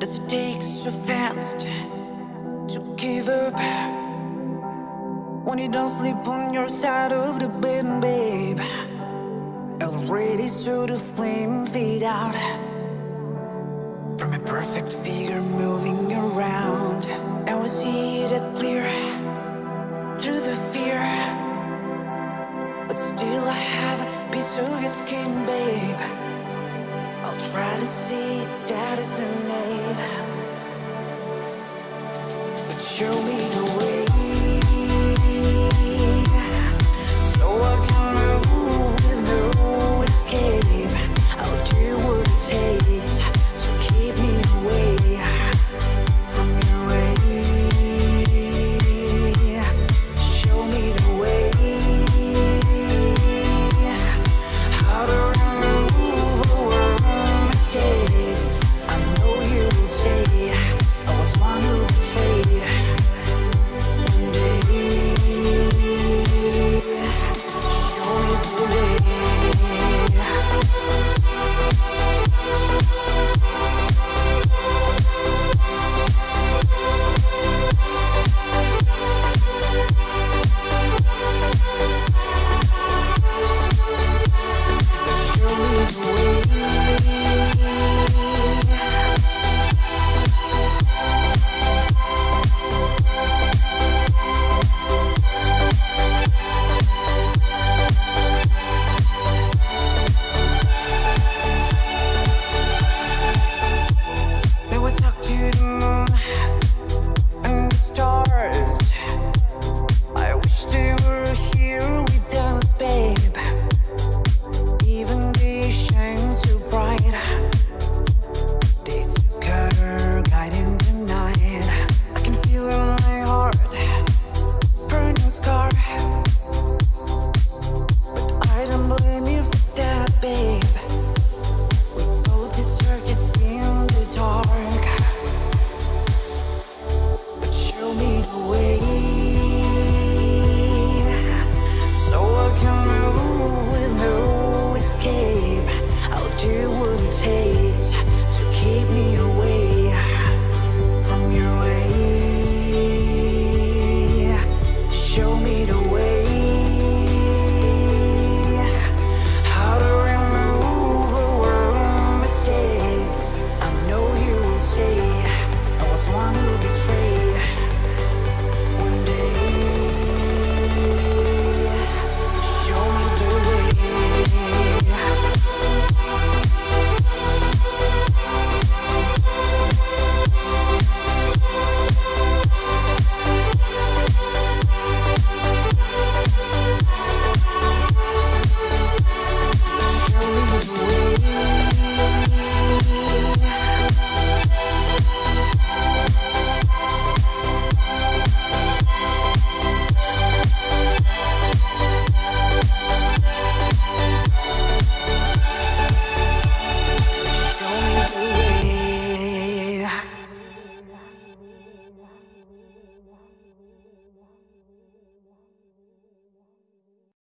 Does it take so fast to give up? When you don't sleep on your side of the bed, babe. Already saw the flame fade out From a perfect figure moving around I was see clear Through the fear But still I have a piece of your skin, babe try to see that isn't it But show me